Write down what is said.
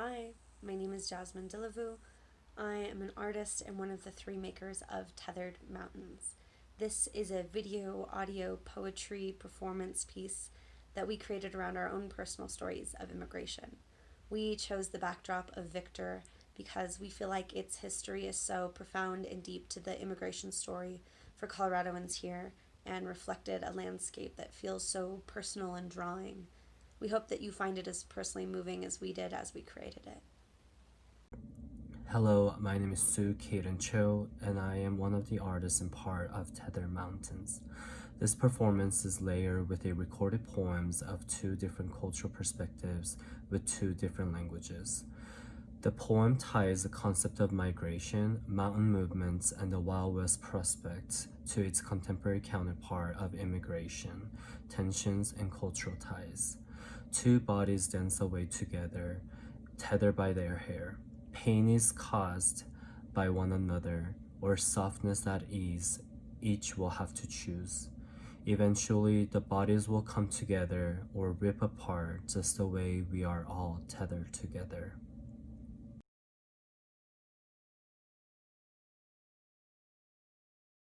Hi, my name is Jasmine Delavu. I am an artist and one of the three makers of Tethered Mountains. This is a video, audio, poetry, performance piece that we created around our own personal stories of immigration. We chose the backdrop of Victor because we feel like its history is so profound and deep to the immigration story for Coloradoans here and reflected a landscape that feels so personal and drawing. We hope that you find it as personally moving as we did as we created it. Hello, my name is Sue Kaden Cho, and I am one of the artists and part of Tether Mountains. This performance is layered with a recorded poems of two different cultural perspectives with two different languages. The poem ties the concept of migration, mountain movements, and the Wild West prospect to its contemporary counterpart of immigration, tensions, and cultural ties. Two bodies dance away together, tethered by their hair. Pain is caused by one another, or softness at ease, each will have to choose. Eventually, the bodies will come together or rip apart just the way we are all tethered together.